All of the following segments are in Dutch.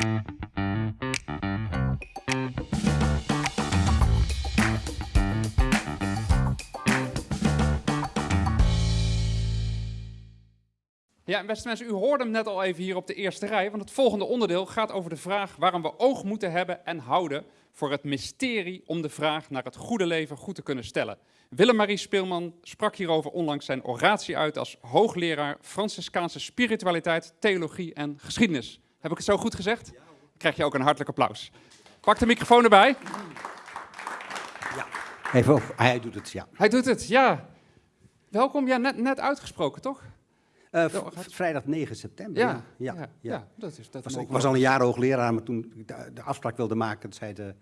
Ja, beste mensen, u hoorde hem net al even hier op de eerste rij, want het volgende onderdeel gaat over de vraag waarom we oog moeten hebben en houden voor het mysterie om de vraag naar het goede leven goed te kunnen stellen. Willem-Marie Speelman sprak hierover onlangs zijn oratie uit als hoogleraar Franciscaanse spiritualiteit, theologie en geschiedenis. Heb ik het zo goed gezegd? Dan krijg je ook een hartelijk applaus. Pak de microfoon erbij. Ja, even op. Hij doet het, ja. Hij doet het, ja. Welkom, ja, net, net uitgesproken, toch? Uh, gaat- vrijdag 9 september. Ja, ja, ja. ja, dat is dat Was, ik was al een jaar hoogleraar, maar toen ik de, de afspraak wilde maken, zei de,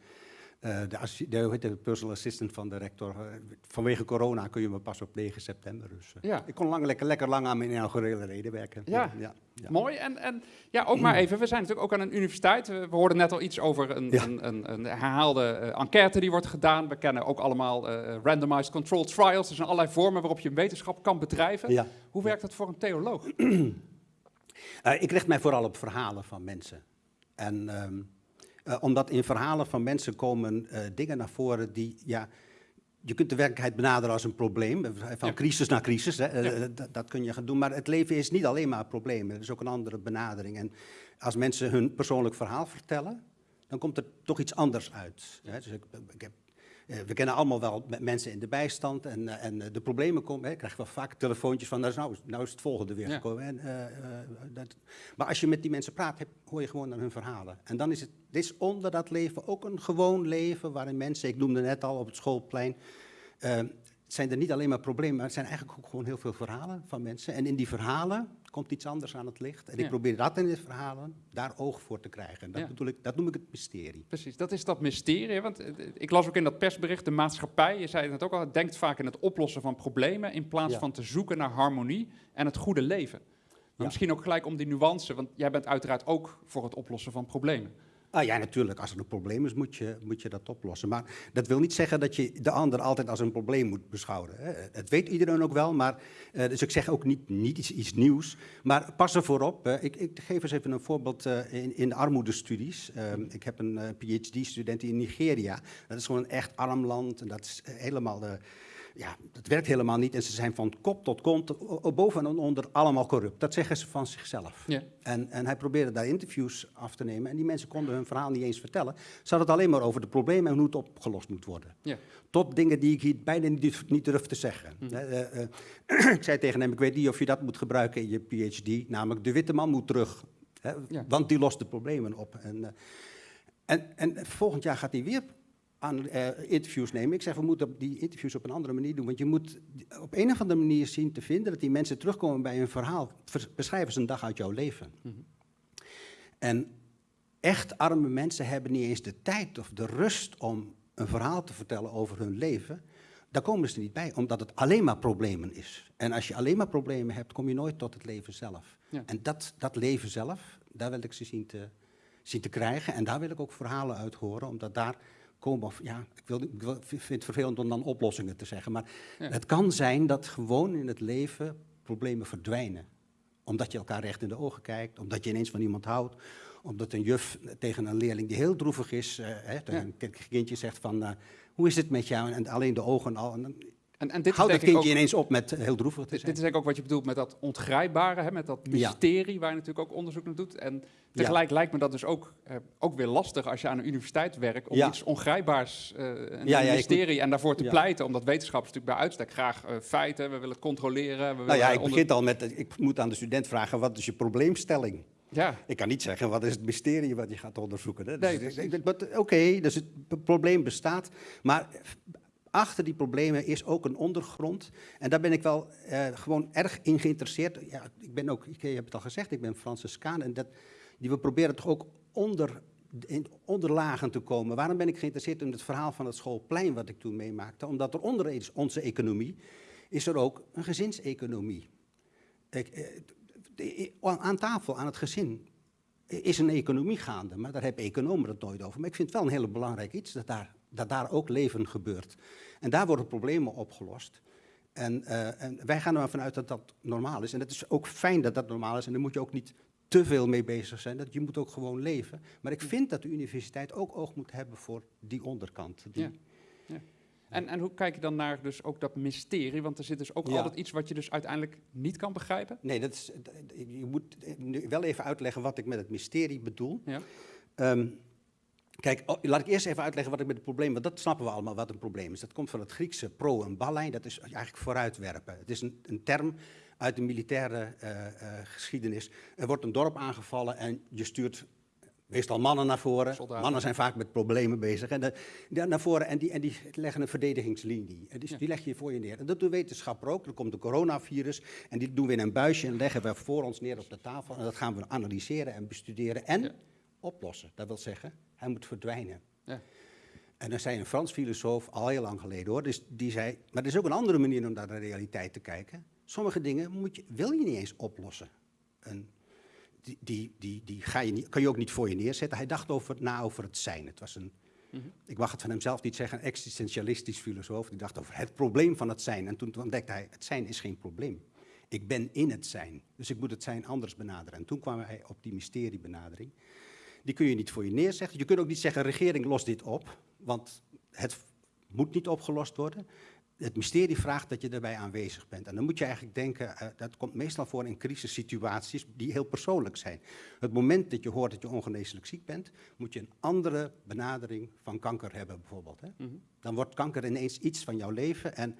eh, de, de, personal assistant van de rector, eh, vanwege corona kun je me pas op 9 september. Dus eh, Ja. ik kon lang, lekker, lekker lang aan mijn inaugurele reden werken. Ja. ja, ja. Mooi. En, en ja, ook maar even, we zijn natuurlijk ook aan een universiteit. We, we hoorden net al iets over een, een, een, een herhaalde enquête die wordt gedaan. We kennen ook allemaal randomized controlled trials. Er zijn allerlei vormen waarop je wetenschap kan bedrijven. Hoe werkt dat voor een theoloog? Ik richt mij vooral op verhalen van mensen. En ehm, eh, omdat in verhalen van mensen komen eh, dingen naar voren die, ja, je kunt de werkelijkheid benaderen als een probleem, eh, van Ja. crisis naar crisis, hè, Ja. dat, dat kun je gaan doen. Maar het leven is niet alleen maar problemen, er is ook een andere benadering. En als mensen hun persoonlijk verhaal vertellen, dan komt er toch iets anders uit. Hè. Dus ik, ik heb, we kennen allemaal wel me- mensen in de bijstand en, eh, en eh, de problemen komen. Hè. Ik krijg wel vaak telefoontjes van, nou is, nou, is- nou is het volgende weer Ja. gekomen. En, eh, eh, dat, maar als je met die mensen praat, heb, hoor je gewoon naar hun verhalen. En dan is het dit is onder dat leven ook een gewoon leven waarin mensen, ik noemde net al op het schoolplein, eh, zijn er niet alleen maar problemen, maar het zijn eigenlijk ook gewoon heel veel verhalen van mensen. En in die verhalen komt iets anders aan het licht. En Ja. ik probeer dat in de verhalen daar oog voor te krijgen. En dat, Ja. bedoel ik, dat noem ik het mysterie. Precies, dat is dat mysterie. Want eh, ik las ook in dat persbericht, de maatschappij, je zei het ook al, denkt vaak in het oplossen van problemen in plaats Ja. van te zoeken naar harmonie en het goede leven. Maar misschien ook gelijk om die nuance, want jij bent uiteraard ook voor het oplossen van problemen. Ah ja, natuurlijk. Als er een probleem is, moet je, moet je dat oplossen. Maar dat wil niet zeggen dat je de ander altijd als een probleem moet beschouwen. Hè. Het weet iedereen ook wel, maar, eh, dus ik zeg ook niet, niet iets, nieuws. Maar pas ervoor op. hè. Ik, ik geef eens even een voorbeeld eh, in, in armoedestudies. Ehm, ik heb een eh, PhD-student in Nigeria. Dat is gewoon een echt arm land. En dat is eh, helemaal... eh, ja, dat werkt helemaal niet. En ze zijn van kop tot kont, boven en onder, allemaal corrupt. Dat zeggen ze van zichzelf. Ja. En, en hij probeerde daar interviews af te nemen. En die mensen konden hun verhaal niet eens vertellen. Ze hadden het alleen maar over de problemen en hoe het opgelost moet worden. Ja. Tot dingen die ik hier bijna niet, durf- niet durf te zeggen. Eh, eh, eh, ik zei tegen hem, ik weet niet of je dat moet gebruiken in je PhD. Namelijk, de witte man moet terug. Hè, Ja. Want die lost de problemen op. En, eh, en, en volgend jaar gaat hij weer aan eh, interviews nemen. Ik zeg, we moeten die interviews op een andere manier doen. Want je moet op een of andere manier zien te vinden dat die mensen terugkomen bij hun verhaal. Beschrijf eens een dag uit jouw leven. En echt arme mensen hebben niet eens de tijd of de rust om een verhaal te vertellen over hun leven. Daar komen ze niet bij, omdat het alleen maar problemen is. En als je alleen maar problemen hebt, kom je nooit tot het leven zelf. Ja. En dat, dat leven zelf, daar wil ik ze zien te, zien te krijgen. En daar wil ik ook verhalen uit horen, omdat daar komen, of, ja, ik, wil, ik vind het vervelend om dan oplossingen te zeggen. Maar Ja. het kan zijn dat gewoon in het leven problemen verdwijnen omdat je elkaar recht in de ogen kijkt, omdat je ineens van iemand houdt, omdat een juf tegen een leerling die heel droevig is, eh, hè, tegen Ja. een kindje zegt van, eh, hoe is het met jou? En alleen de ogen al. En En, en dit, denk dat kindje ook, ineens op met heel droevig te dit, zijn. dit is ik ook wat je bedoelt met dat ongrijpbare, hè, met dat Ja. mysterie waar je natuurlijk ook onderzoek naar doet. En tegelijk lijkt me dat dus ook, eh, ook weer lastig als je aan een universiteit werkt om Ja. iets ongrijpbaars, eh een ik mysterie, en daarvoor te pleiten, omdat wetenschappers natuurlijk bij uitstek graag eh, feiten, we willen het controleren. We nou ja, ik onder- begin al met, eh, ik moet aan de student vragen, wat is je probleemstelling? Ja, Ik kan niet zeggen, wat is het mysterie wat je gaat onderzoeken? Hè? Dus Nee, Oké, dus het probleem bestaat, maar achter die problemen is ook een ondergrond. En daar ben ik wel eh, gewoon erg in geïnteresseerd. Ja, ik ben ook, ik heb het al gezegd, ik ben Franciscaan en dat, die, we proberen toch ook onder, onderlagen te komen. Waarom ben ik geïnteresseerd in het verhaal van het schoolplein wat ik toen meemaakte? Omdat er onder onze economie is er ook een gezinseconomie. Ik, eh, aan tafel, aan het gezin, is een economie gaande. Maar daar hebben economen het nooit over. Maar ik vind het wel een heel belangrijk iets, dat daar, dat daar ook leven gebeurt. En daar worden problemen opgelost. En, eh, en wij gaan ervan uit dat dat normaal is. En het is ook fijn dat dat normaal is. En dan moet je ook niet te veel mee bezig zijn. Dat je moet ook gewoon leven. Maar ik vind dat de universiteit ook oog moet hebben voor die onderkant. Die, Ja. En, en hoe kijk je dan naar dus ook dat mysterie? Want er zit dus ook Ja. altijd iets wat je dus uiteindelijk niet kan begrijpen. Nee, dat is, je moet nu wel even uitleggen wat ik met het mysterie bedoel. Ja. Ehm, kijk, oh, laat ik eerst even uitleggen wat ik met het probleem... want dat snappen we allemaal wat een probleem is. Dat komt van het Griekse pro en ballijn, dat is eigenlijk vooruitwerpen. Het is een, een term uit de militaire eh, eh, geschiedenis. Er wordt een dorp aangevallen en je stuurt meestal mannen naar voren. Soldaten. Mannen zijn vaak met problemen bezig. En de, die naar voren en die, en die leggen een verdedigingslinie. En die, Ja. die leg je voor je neer. En dat doet wetenschapper ook. Er komt een coronavirus en die doen we in een buisje en leggen we voor ons neer op de tafel. En dat gaan we analyseren en bestuderen en Ja. Oplossen. Dat wil zeggen, hij moet verdwijnen. Ja. En er zei een Frans filosoof, al heel lang geleden hoor, dus die zei, maar er is ook een andere manier om naar de realiteit te kijken. Sommige dingen moet je, wil je niet eens oplossen. En die, die, die, die ga je niet, kan je ook niet voor je neerzetten. Hij dacht over, na over het zijn. Het was een, Mhm. ik mag het van hemzelf niet zeggen, een existentialistisch filosoof. Die dacht over het probleem van het zijn. En toen ontdekte hij, het zijn is geen probleem. Ik ben in het zijn. Dus ik moet het zijn anders benaderen. En toen kwam hij op die mysteriebenadering. Die kun je niet voor je neerzetten. Je kunt ook niet zeggen, regering, los dit op. Want het moet niet opgelost worden. Het mysterie vraagt dat je erbij aanwezig bent. En dan moet je eigenlijk denken, eh, dat komt meestal voor in crisissituaties die heel persoonlijk zijn. Het moment dat je hoort dat je ongeneeslijk ziek bent, moet je een andere benadering van kanker hebben bijvoorbeeld. Hè? Mhm. Dan wordt kanker ineens iets van jouw leven en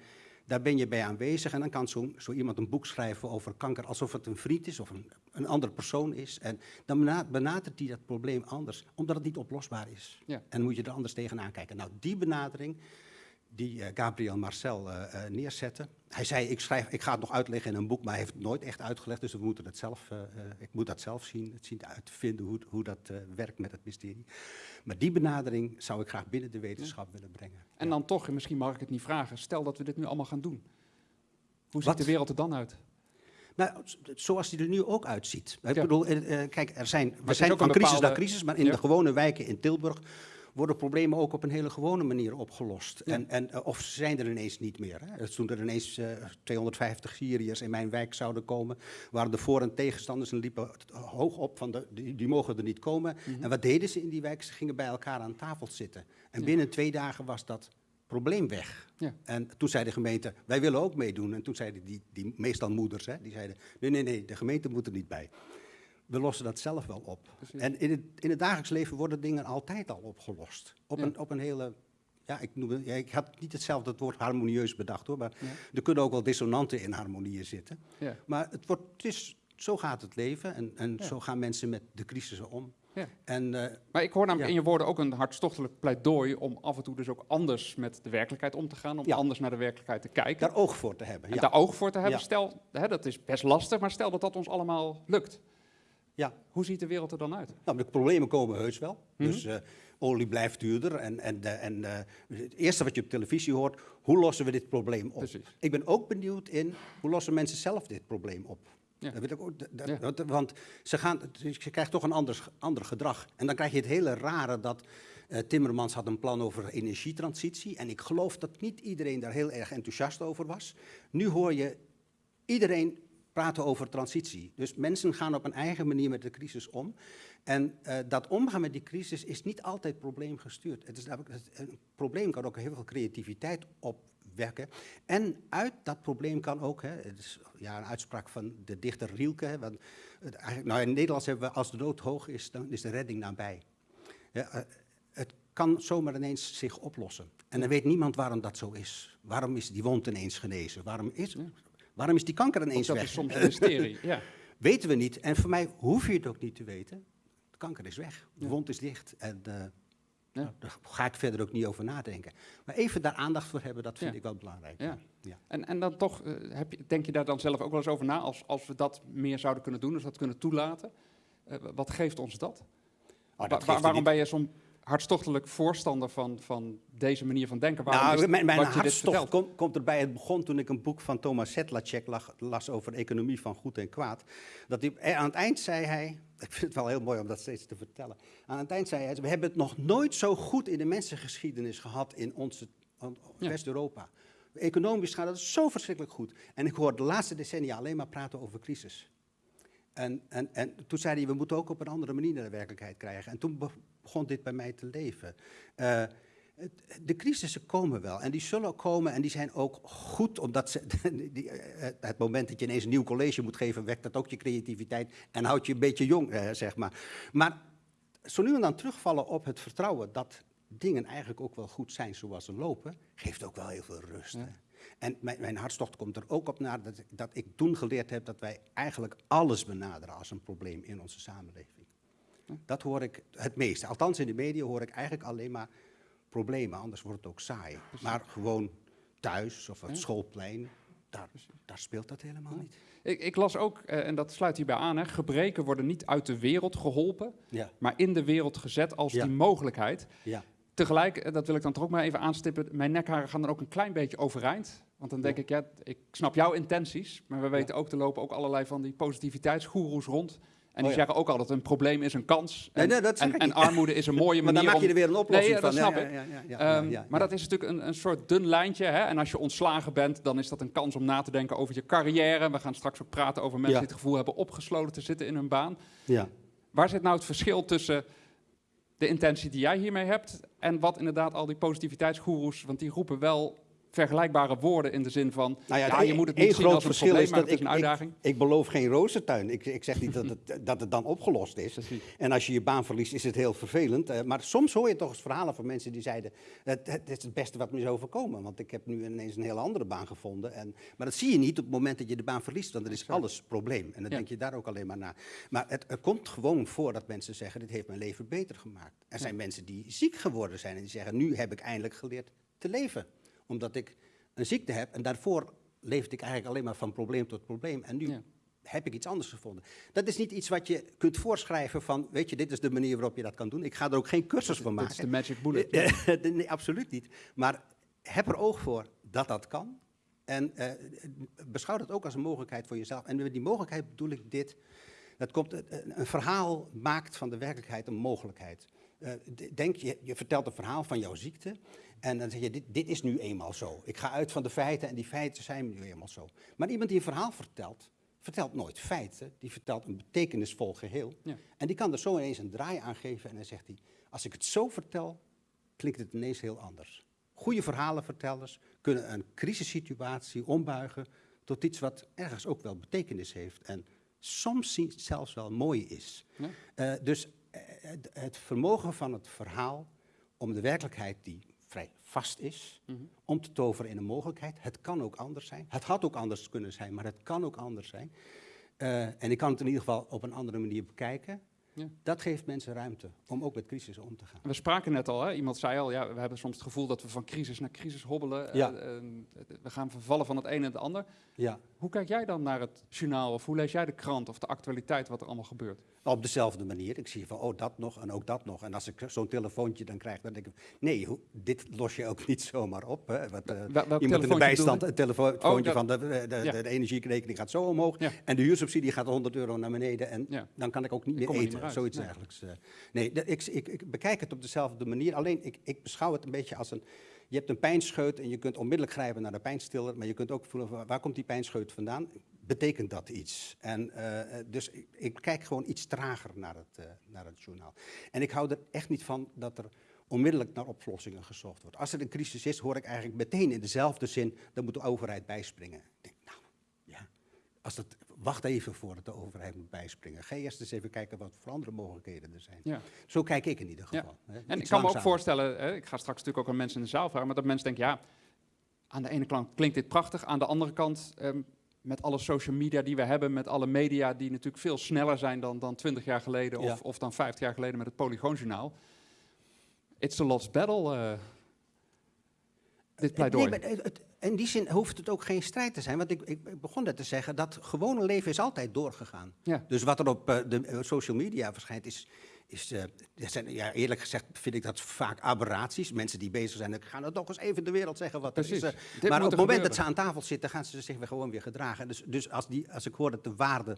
daar ben je bij aanwezig. En dan kan zo, zo iemand een boek schrijven over kanker alsof het een vriend is of een, een andere persoon is. En dan bena- benadert hij dat probleem anders, omdat het niet oplosbaar is. Ja. En moet je er anders tegenaan kijken. Nou, die benadering die eh, Gabriel Marcel eh, eh, neerzette. Hij zei, ik, schrijf, ik ga het nog uitleggen in een boek, maar hij heeft het nooit echt uitgelegd. Dus we moeten het zelf, ik moet dat zelf zien, het zien uit te vinden hoe, hoe dat werkt met het mysterie. Maar die benadering zou ik graag binnen de wetenschap willen brengen. En Ja. dan toch, en misschien mag ik het niet vragen, stel dat we dit nu allemaal gaan doen. Hoe Wat? ziet de wereld er dan uit? Nou, zoals die er nu ook uitziet. Ik Ja. bedoel, eh, kijk, er zijn, we zijn van crisis bepaalde- naar crisis, maar in Ja. de gewone wijken in Tilburg worden problemen ook op een hele gewone manier opgelost. Ja. En, en, eh, of ze zijn er ineens niet meer. Hè. Dus Toen er ineens eh, 250 Syriërs in mijn wijk zouden komen, waren de voor- en tegenstanders en liepen hoog op van de, die, die mogen er niet komen. Mhm. En wat deden ze in die wijk? Ze gingen bij elkaar aan tafel zitten. En Ja. binnen twee dagen was dat probleem weg. Ja. En toen zei de gemeente, wij willen ook meedoen. En toen zeiden die, die meestal moeders, hè, die zeiden, nee, nee, nee, de gemeente moet er niet bij. We lossen dat zelf wel op. Precies. En in het, in het dagelijks leven worden dingen altijd al opgelost. Op, Ja. een, op een hele, ja ik, noem, ja, ik had niet hetzelfde het woord harmonieus bedacht hoor, maar Ja. er kunnen ook wel dissonanten in harmonieën zitten. Ja. Maar het wordt, het is, zo gaat het leven en, en zo gaan mensen met de crisissen om. Ja. En eh, Maar ik hoor namelijk in je woorden ook een hartstochtelijk pleidooi om af en toe dus ook anders met de werkelijkheid om te gaan, om anders naar de werkelijkheid te kijken. daar oog voor te hebben. en daar oog voor te hebben. Stel, hè, dat is best lastig, maar stel dat dat ons allemaal lukt. Ja. Hoe ziet de wereld er dan uit? Nou, de problemen komen heus wel. Mhm. Dus eh, olie blijft duurder. En, en, en eh, het eerste wat je op televisie hoort, hoe lossen we dit probleem op? Precies. Ik ben ook benieuwd in, hoe lossen mensen zelf dit probleem op? Ja. Dat ik ook, dat- dat- Ja. want, ze, gaan, je krijgt toch een ander, ander gedrag. En dan krijg je het hele rare dat eh, Timmermans had een plan over energietransitie. En ik geloof dat niet iedereen daar heel erg enthousiast over was. Nu hoor je iedereen praten over transitie. Dus mensen gaan op een eigen manier met de crisis om. En eh, dat omgaan met die crisis is niet altijd probleemgestuurd. Het is een probleem kan ook heel veel creativiteit opwekken. En uit dat probleem kan ook, hè, het is ja, een uitspraak van de dichter Rielke. Hè, want, nou in het Nederlands hebben we, als de dood hoog is, dan is de redding nabij. Ja, eh, het kan zomaar ineens zich oplossen. En dan weet niemand waarom dat zo is. Waarom is die wond ineens genezen? Waarom is. Waarom is die kanker ineens dat weg? is soms een mysterie. ja. Weten we niet. En voor mij hoef je het ook niet te weten. De kanker is weg. De Ja. wond is dicht. En eh, Ja. nou, daar ga ik verder ook niet over nadenken. Maar even daar aandacht voor hebben, dat vind ik wel belangrijk. Ja. Ja. En, en dan toch, eh, heb je, denk je daar dan zelf ook wel eens over na, als, als we dat meer zouden kunnen doen, dus dat kunnen toelaten? Eh, wat geeft ons dat? Oh, dat wa- waarom ben je zo'n hartstochtelijk voorstander van, van deze manier van denken? Waarom Nou, is mijn, mijn hartstocht komt, komt erbij. Het begon toen ik een boek van Thomas Sedlacek las over economie van goed en kwaad. Dat hij, eh, aan het eind zei hij, ik vind het wel heel mooi om dat steeds te vertellen. Aan het eind zei hij, we hebben het nog nooit zo goed in de mensengeschiedenis gehad in onze Ja. West-Europa. Economisch gaat het zo verschrikkelijk goed. En ik hoor de laatste decennia alleen maar praten over crisis. En, en, en toen zei hij, we moeten ook op een andere manier naar de werkelijkheid krijgen. En toen begon dit bij mij te leven. Eh, de crisissen komen wel en die zullen ook komen en die zijn ook goed, omdat ze, die, eh, het moment dat je ineens een nieuw college moet geven, wekt dat ook je creativiteit en houdt je een beetje jong, eh, zeg maar. Maar zo nu en dan terugvallen op het vertrouwen dat dingen eigenlijk ook wel goed zijn zoals ze lopen, geeft ook wel heel veel rust. En mijn, mijn hartstocht komt er ook op naar dat, dat ik toen geleerd heb dat wij eigenlijk alles benaderen als een probleem in onze samenleving. Dat hoor ik het meeste. Althans in de media hoor ik eigenlijk alleen maar problemen, anders wordt het ook saai. Maar gewoon thuis of het schoolplein, daar, daar speelt dat helemaal niet. Ik, ik las ook, eh, en dat sluit hierbij aan, hè, gebreken worden niet uit de wereld geholpen, Ja, maar in de wereld gezet als Ja. die mogelijkheid. ja. Tegelijk, eh, dat wil ik dan toch ook maar even aanstippen, mijn nekharen gaan dan ook een klein beetje overeind. Want dan denk ik, ja, ik snap jouw intenties, maar we weten ook, er lopen ook allerlei van die positiviteitsgoeroes rond. En die Oh ja. zeggen ook altijd, een probleem is een kans. En, nee, armoede is een mooie Maar manier dan maak je er weer een oplossing Nee, ja, dat van. snap ik. Ehm, maar dat is natuurlijk een, een soort dun lijntje. Hè? En als je ontslagen bent, dan is dat een kans om na te denken over je carrière. We gaan straks ook praten over mensen die het gevoel hebben opgesloten te zitten in hun baan. Ja. Waar zit nou het verschil tussen de intentie die jij hiermee hebt en wat inderdaad al die positiviteitsgoeroes, want die roepen wel vergelijkbare woorden in de zin van, Nou ja, ja, het je e- moet het niet zien groot als een verschil probleem, is dat het is ik- een uitdaging. Ik beloof geen rozentuin. Ik, ik zeg niet dat het, dat het dan opgelost is. Precies. En als je je baan verliest, is het heel vervelend. Eh, maar soms hoor je toch eens verhalen van mensen die zeiden... Het, het is het beste wat me is overkomen, want ik heb nu ineens een hele andere baan gevonden. En, maar dat zie je niet op het moment dat je de baan verliest, want dan is Exact. alles probleem. En dan Ja. denk je daar ook alleen maar naar. Maar het, komt gewoon voor dat mensen zeggen, dit heeft mijn leven beter gemaakt. Er zijn mensen die ziek geworden zijn en die zeggen, nu heb ik eindelijk geleerd te leven. Omdat ik een ziekte heb en daarvoor leefde ik eigenlijk alleen maar van probleem tot probleem. En nu Ja. heb ik iets anders gevonden. Dat is niet iets wat je kunt voorschrijven van, weet je, dit is de manier waarop je dat kan doen. Ik ga er ook geen cursus van Dit is de maken. magic bullet. Nee, absoluut niet. Maar heb er oog voor dat dat kan. En eh, beschouw dat ook als een mogelijkheid voor jezelf. En met die mogelijkheid bedoel ik dit. Dat komt, eh, een verhaal maakt van de werkelijkheid een mogelijkheid. Eh, denk je, je vertelt een verhaal van jouw ziekte. En dan zeg je, dit, dit is nu eenmaal zo. Ik ga uit van de feiten en die feiten zijn nu eenmaal zo. Maar iemand die een verhaal vertelt, vertelt nooit feiten. Die vertelt een betekenisvol geheel. Ja. En die kan er zo ineens een draai aan geven. En dan zegt hij, als ik het zo vertel, klinkt het ineens heel anders. Goede verhalenvertellers kunnen een crisissituatie ombuigen tot iets wat ergens ook wel betekenis heeft. En soms zelfs wel mooi is. Ja. Eh, dus het, het vermogen van het verhaal om de werkelijkheid die vrij vast is, Mhm. om te toveren in een mogelijkheid. Het kan ook anders zijn. Het had ook anders kunnen zijn, maar het kan ook anders zijn. Eh, en ik kan het in ieder geval op een andere manier bekijken. Ja. Dat geeft mensen ruimte om ook met crisissen om te gaan. We spraken net al, hè? iemand zei al, ja, we hebben soms het gevoel dat we van crisis naar crisis hobbelen. Ja. Eh, eh, we gaan vervallen van het een en het ander. Ja. Hoe kijk jij dan naar het journaal of hoe lees jij de krant of de actualiteit wat er allemaal gebeurt? Op dezelfde manier. Ik zie van, oh, dat nog en ook dat nog. En als ik zo'n telefoontje dan krijg, dan denk ik, nee, hoe- dit los je ook niet zomaar op. Hè. Wat, eh, Wel- iemand in de bijstand, een telefoontje Oh, dat- van de, de, de, Ja. de energierekening gaat zo omhoog. En de huursubsidie gaat 100 euro naar beneden. En dan kan ik ook niet meer er eten. Uit. Zoiets Nee. dergelijks. eh. Nee, ik, ik, ik bekijk het op dezelfde manier. Alleen, ik, ik beschouw het een beetje als een... Je hebt een pijnscheut en je kunt onmiddellijk grijpen naar de pijnstiller. Maar je kunt ook voelen, waar komt die pijnscheut vandaan? Betekent dat iets? En, eh, dus ik, ik kijk gewoon iets trager naar het, eh, naar het journaal. En ik hou er echt niet van dat er onmiddellijk naar oplossingen gezocht wordt. Als er een crisis is, hoor ik eigenlijk meteen in dezelfde zin, dan moet de overheid bijspringen. Ik denk, nou, ja, als dat, wacht even voordat de overheid moet bijspringen. Ga eerst eens even kijken wat voor andere mogelijkheden er zijn. Ja. Zo kijk ik in ieder Ja. geval. hè. En ik kan me ook voorstellen, hè, ik ga straks natuurlijk ook aan mensen in de zaal vragen, maar dat mensen denken, ja, aan de ene kant klinkt dit prachtig, aan de andere kant, ehm, met alle social media die we hebben, met alle media die natuurlijk veel sneller zijn dan, dan 20 jaar geleden Ja. of, of dan 50 jaar geleden met het Polygoonjournaal. It's a lost battle, eh, dit pleidooi. Nee, maar het- het- in die zin hoeft het ook geen strijd te zijn. Want ik, ik, begon net te zeggen, dat gewone leven is altijd doorgegaan. Ja. Dus wat er op eh, de eh, social media verschijnt, is, is eh, zijn, ja, eerlijk gezegd vind ik dat vaak aberraties. Mensen die bezig zijn, gaan het toch eens even de wereld zeggen wat er Precies. is. eh. Dit maar op het er moment dat ze aan tafel zitten, gaan ze zich weer gewoon weer gedragen. Dus, dus als, die, als ik hoor dat de waarden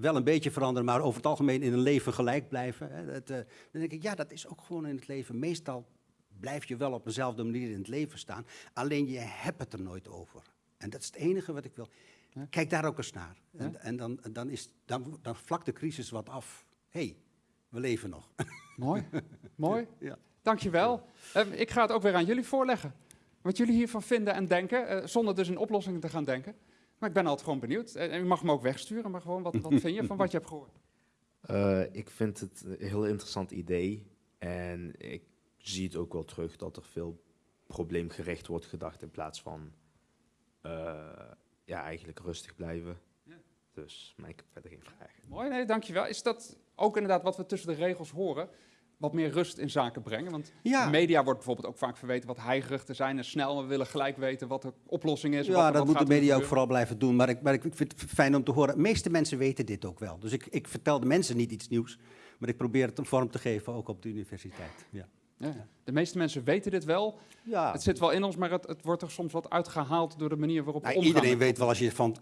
wel een beetje veranderen, maar over het algemeen in een leven gelijk blijven. Hè, dat, dan denk ik, ja, dat is ook gewoon in het leven. Meestal blijf je wel op dezelfde manier in het leven staan. Alleen je hebt het er nooit over. En dat is het enige wat ik wil. Ja. Kijk daar ook eens naar. Ja. En, en dan, dan, is, dan, dan vlakt de crisis wat af. Hé, hey, we leven nog. Mooi, mooi. Ja. Dankjewel. Ehm, ik ga het ook weer aan jullie voorleggen. Wat jullie hiervan vinden en denken, eh, zonder dus in oplossingen te gaan denken. Maar ik ben altijd gewoon benieuwd. En en u mag me ook wegsturen, maar gewoon, wat, wat vind je van wat je hebt gehoord? Eh, ik vind het een heel interessant idee. En ik zie het ook wel terug dat er veel probleemgericht wordt gedacht in plaats van eh, ja, eigenlijk rustig blijven. Ja. Dus, maar ik heb verder geen vragen. Mooi, nee, dankjewel. Is dat ook inderdaad wat we tussen de regels horen? Wat meer rust in zaken brengen? Want Ja. de media wordt bijvoorbeeld ook vaak verweten wat heigerig te zijn en snel. We willen gelijk weten wat de oplossing is. wat, Ja, wat dat moet de media ook vooral blijven doen. Maar ik, maar ik vind het fijn om te horen. De meeste mensen weten dit ook wel. Dus ik, ik vertel de mensen niet iets nieuws. Maar ik probeer het een vorm te geven, ook op de universiteit. Ja, Ja. De meeste mensen weten dit wel. ja. Het zit wel in ons, maar het, het wordt er soms wat uitgehaald door de manier waarop we Nou, omgaan. iedereen weet wel, als je van,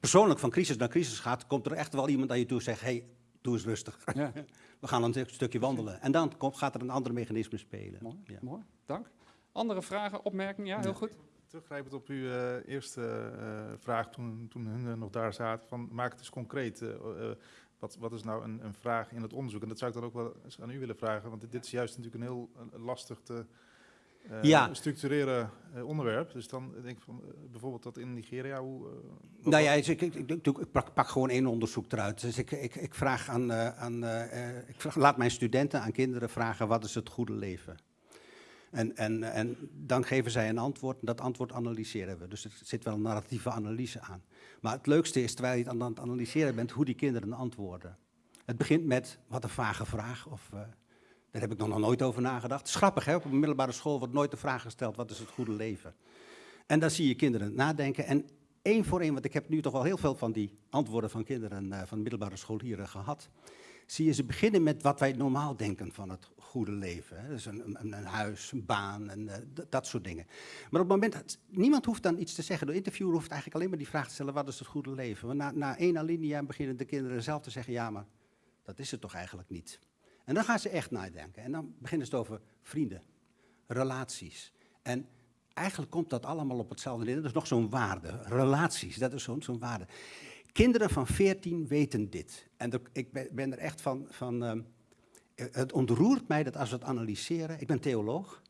persoonlijk van crisis naar crisis gaat, komt er echt wel iemand aan je toe en zegt, hey, doe eens rustig. Ja, We gaan een stukje wandelen. En dan komt, gaat er een ander mechanisme spelen. mooi, Ja. mooi, dank. Andere vragen, opmerkingen? Ja, heel goed. Teruggrijpend op uw eh, eerste eh, vraag toen, toen hun nog daar zaten, van maak het eens concreet. eh, eh, wat, wat is nou een, een vraag in het onderzoek? En dat zou ik dan ook wel eens aan u willen vragen, want dit, dit is juist natuurlijk een heel eh, lastig te eh, Ja. structureren eh, onderwerp. Dus dan denk ik van, bijvoorbeeld dat in Nigeria, hoe... Nou ja, dus ik, ik, ik, pak, pak gewoon één onderzoek eruit. Dus ik, ik, ik vraag aan, aan ik vraag, laat mijn studenten aan kinderen vragen wat is het goede leven. En, en, en dan geven zij een antwoord en dat antwoord analyseren we. Dus er zit wel een narratieve analyse aan. Maar het leukste is, terwijl je het aan het analyseren bent, hoe die kinderen antwoorden. Het begint met, wat een vage vraag, of eh, daar heb ik nog nooit over nagedacht. Het grappig, hè? op een middelbare school wordt nooit de vraag gesteld, wat is het goede leven? En dan zie je kinderen nadenken en één voor één, want ik heb nu toch wel heel veel van die antwoorden van kinderen eh, van middelbare scholieren gehad. Zie je ze beginnen met wat wij normaal denken van het goede leven. Hè? Dus een, een, een huis, een baan en eh, dat soort dingen. Maar op het moment dat niemand hoeft dan iets te zeggen. De interviewer hoeft eigenlijk alleen maar die vraag te stellen: wat is het goede leven? Want na, na één alinea beginnen de kinderen zelf te zeggen: ja, maar dat is het toch eigenlijk niet. En dan gaan ze echt nadenken. En dan beginnen ze het over vrienden, relaties. En eigenlijk komt dat allemaal op hetzelfde neer. Dat is nog zo'n waarde. Relaties, dat is zo'n zo'n waarde. Kinderen van 14 weten dit. En ik ben, er echt van. van ehm, eh, het ontroert mij dat als we het analyseren. Ik ben theoloog.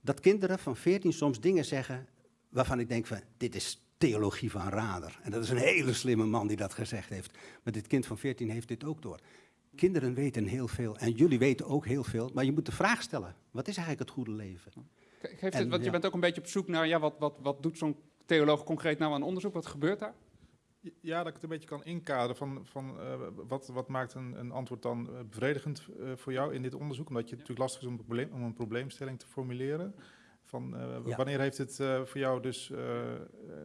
Dat kinderen van 14 soms dingen zeggen. waarvan ik denk van. dit is theologie van Rader. En dat is een hele slimme man die dat gezegd heeft. Maar dit kind van 14 heeft dit ook door. Kinderen weten heel veel en jullie weten ook heel veel, maar je moet de vraag stellen: wat is eigenlijk het goede leven? Ge- Geeft En, het, want je ja. bent ook een beetje op zoek naar, ja, wat, wat, wat doet zo'n theoloog concreet nou aan onderzoek? Wat gebeurt daar? Ja, dat ik het een beetje kan inkaderen van, van eh, wat, wat maakt een, een antwoord dan eh, bevredigend eh, voor jou in dit onderzoek? Omdat je het natuurlijk lastig is om een, probleem, om een probleemstelling te formuleren. Van, eh, Ja. Wanneer heeft het eh, voor jou dus eh,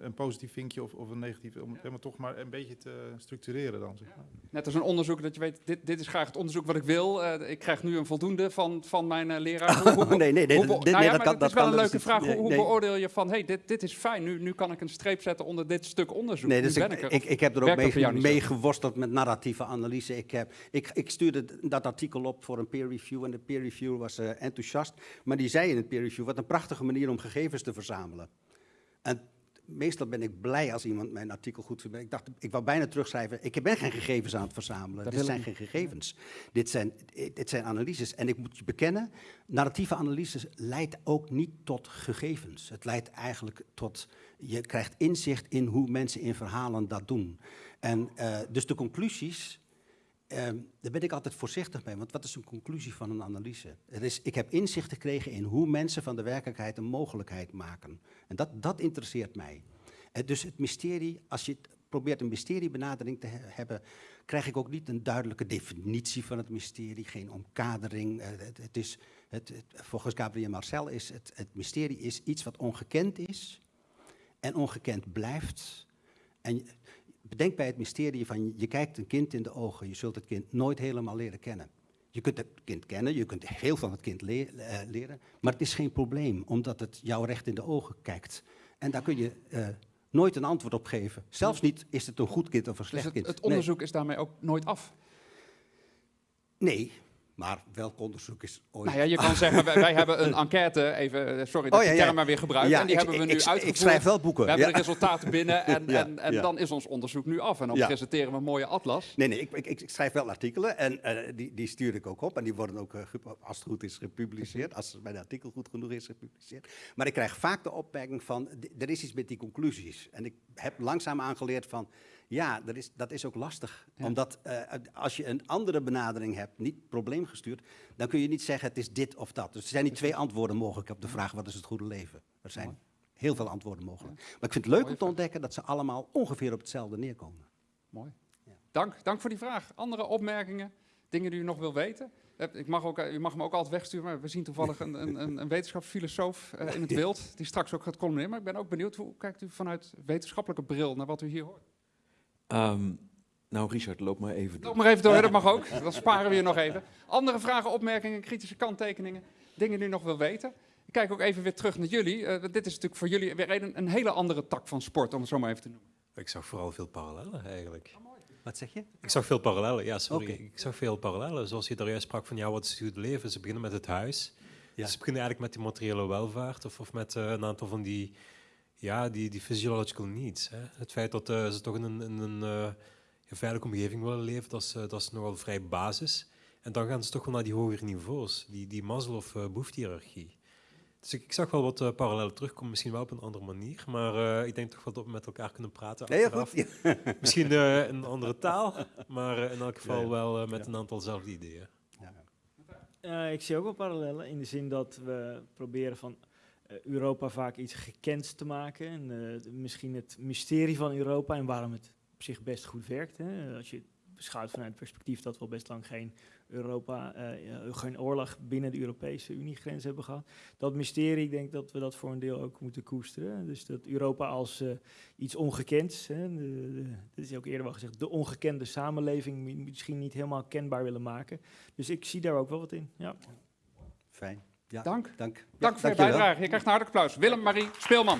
een positief vinkje of, of een negatief, om het helemaal toch maar een beetje te structureren dan? Zeg maar. Net als een onderzoek dat je weet, dit, dit is graag het onderzoek wat ik wil. Eh, ik krijg nu een voldoende van, van mijn eh, leraar. Hoe- hoe- nee, nee, nee, hoe dat- dit- nou nee, ja, dat maar het is dat wel kan een dus leuke vraag. Hoe, Nee, hoe nee. beoordeel je van, hey, dit, dit is fijn, nu, nu kan ik een streep zetten onder dit stuk onderzoek. Nee, dus ik, ik er. ik, ik heb er ook dat mee, geworsteld met narratieve analyse. Ik, heb, ik, ik stuurde dat artikel op voor een peer review en de peer reviewer was enthousiast. Maar die zei in het peer review, wat een prachtige manier om gegevens te verzamelen. En meestal ben ik blij als iemand mijn artikel goed vindt. Ik dacht, ik wou bijna terugschrijven, ik ben geen gegevens aan het verzamelen. Dat dit zijn geen gegevens. Dit zijn, dit zijn analyses. En ik moet je bekennen, narratieve analyses leidt ook niet tot gegevens. Het leidt eigenlijk tot, je krijgt inzicht in hoe mensen in verhalen dat doen. En eh, dus de conclusies, ehm, daar ben ik altijd voorzichtig mee. Want wat is een conclusie van een analyse? Er is, ik heb inzicht gekregen in hoe mensen van de werkelijkheid een mogelijkheid maken. En dat, dat interesseert mij. Eh, dus het mysterie, als je probeert een mysteriebenadering te he- hebben, krijg ik ook niet een duidelijke definitie van het mysterie, geen omkadering. Eh, het, is, het, volgens Gabriel Marcel is het, het mysterie is iets wat ongekend is en ongekend blijft. En bedenk bij het mysterie van je kijkt een kind in de ogen, je zult het kind nooit helemaal leren kennen. Je kunt het kind kennen, je kunt heel van het kind le- eh, leren, maar het is geen probleem, omdat het jou recht in de ogen kijkt. En daar kun je eh, nooit een antwoord op geven. Zelfs niet is het een goed kind of een Dus slecht het, kind. het Nee. onderzoek is daarmee ook nooit af. Nee, Maar welk onderzoek is ooit... Nou ja, je kan zeggen, wij, wij hebben een enquête, even, eh, sorry dat Oh, ik ja, die term maar weer gebruik, Ja, en die ik- hebben we nu ik, uitgevoerd. Ik schrijf wel boeken. We hebben de resultaten binnen en, en, en dan is ons onderzoek nu af. En dan presenteren we een mooie atlas. Nee, nee, ik, ik, ik schrijf wel artikelen en eh, die, die stuur ik ook op. En die worden ook, eh, als het goed is, gepubliceerd. Als mijn artikel goed genoeg is gepubliceerd. Maar ik krijg vaak de opmerking van, er is iets met die conclusies. En ik heb langzaam aangeleerd van, ja, dat is, dat is ook lastig. Ja. Omdat eh, als je een andere benadering hebt, niet probleemgestuurd, dan kun je niet zeggen het is dit of dat. Dus er zijn niet twee antwoorden mogelijk op de vraag wat is het goede leven. Er zijn heel veel antwoorden mogelijk. Maar ik vind het leuk om te ontdekken dat ze allemaal ongeveer op hetzelfde neerkomen. Mooi. Ja. Dank, dank voor die vraag. Andere opmerkingen, dingen die u nog wil weten? Eh, Ik mag ook, eh, u mag me ook altijd wegsturen, maar we zien toevallig een, een, een, wetenschapsfilosoof in het beeld, die straks ook gaat columneren. Maar ik ben ook benieuwd, hoe kijkt u vanuit wetenschappelijke bril naar wat u hier hoort? Ehm, nou, Richard, loop maar even door. Loop maar even door, dat mag ook. Dan sparen we je nog even. Andere vragen, opmerkingen, kritische kanttekeningen, dingen die u nog wil weten? Ik kijk ook even weer terug naar jullie. Eh, want dit is natuurlijk voor jullie weer een, een hele andere tak van sport, om het zo maar even te noemen. Ik zag vooral veel parallellen eigenlijk. Wat zeg je? Ik zag veel parallellen, ja, sorry. Ik zag veel parallellen. Zoals je daar juist sprak van, ja, wat is het goede leven? Ze beginnen met het huis. Ja. Ze beginnen eigenlijk met die materiële welvaart of, of met eh, een aantal van die, ja, die, die physiological needs. Hè. Het feit dat eh, ze toch in een, in een eh, een veilige omgeving willen leven, dat is, eh, dat is nogal vrij basis. En dan gaan ze toch wel naar die hogere niveaus, die, die Maslow-behoefte-hierarchie. Dus ik, ik zag wel wat eh, parallellen terugkomen, misschien wel op een andere manier. Maar eh, ik denk toch wel dat we met elkaar kunnen praten Nee, goed. Ja. Misschien eh, een andere taal, maar eh, in elk geval Ja, ja. wel eh, met Ja. een aantal zelfde ideeën. Eh, ik zie ook wel parallellen in de zin dat we proberen van eh, Europa vaak iets gekend te maken. En eh, misschien het mysterie van Europa en waarom het op zich best goed werkt. Hè. Als je het beschouwt vanuit het perspectief dat we al best lang geen Europa, eh, geen oorlog binnen de Europese Uniegrens hebben gehad. Dat mysterie, ik denk dat we dat voor een deel ook moeten koesteren. Dus dat Europa als eh, iets ongekends, hè, dat is ook eerder wel gezegd, de ongekende samenleving mi- misschien niet helemaal kenbaar willen maken. Dus ik zie daar ook wel wat in. Ja. Fijn. Ja, dank. Dank, dank voor je bijdrage. Je krijgt een hartelijk applaus. Willem-Marie Speelman.